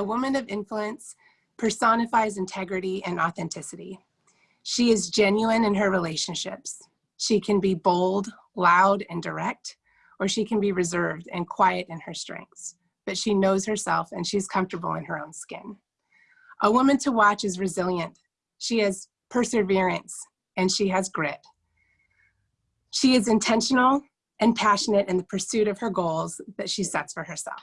A woman of influence personifies integrity and authenticity. She is genuine in her relationships. She can be bold, loud, and direct, or she can be reserved and quiet in her strengths, but she knows herself and she's comfortable in her own skin. A woman to watch is resilient. She has perseverance and she has grit. She is intentional and passionate in the pursuit of her goals that she sets for herself.